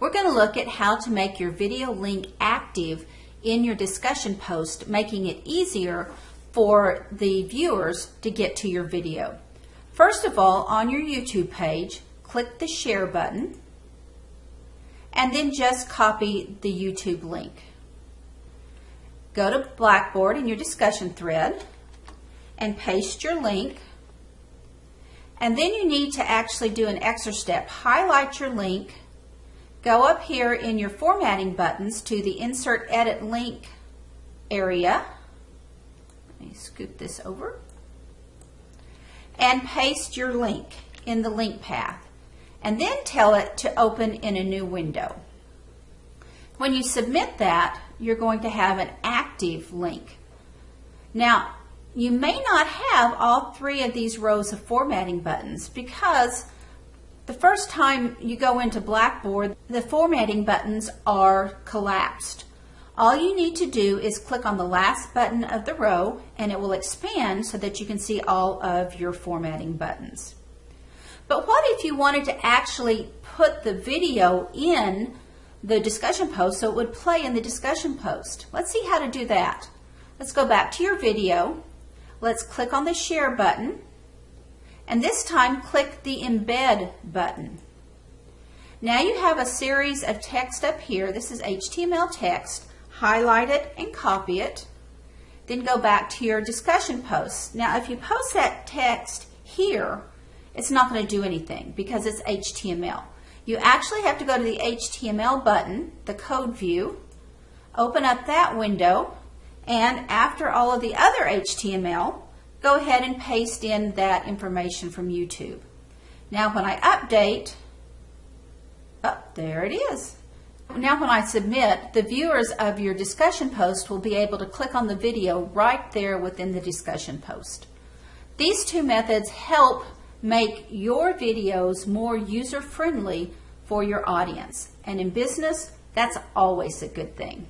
We're going to look at how to make your video link active in your discussion post, making it easier for the viewers to get to your video. First of all, on your YouTube page, click the share button and then just copy the YouTube link. Go to Blackboard in your discussion thread and paste your link. And then you need to actually do an extra step. Highlight your link, go up here in your formatting buttons to the Insert Edit Link area. Let me scoot this over. And paste your link in the link path. And then tell it to open in a new window. When you submit that, you're going to have an active link. Now, you may not have all three of these rows of formatting buttons because the first time you go into Blackboard, the formatting buttons are collapsed. All you need to do is click on the last button of the row and it will expand so that you can see all of your formatting buttons. But what if you wanted to actually put the video in the discussion post so it would play in the discussion post? Let's see how to do that. Let's go back to your video. Let's click on the share button and this time click the embed button. Now you have a series of text up here. This is HTML text. Highlight it and copy it. Then go back to your discussion post. Now if you post that text here, it's not going to do anything because it's HTML. You actually have to go to the HTML button, the code view, open up that window, and after all of the other HTML, go ahead and paste in that information from YouTube. Now when I update, oh, there it is. Now when I submit, the viewers of your discussion post will be able to click on the video right there within the discussion post. These two methods help make your videos more user-friendly for your audience. And in business, that's always a good thing.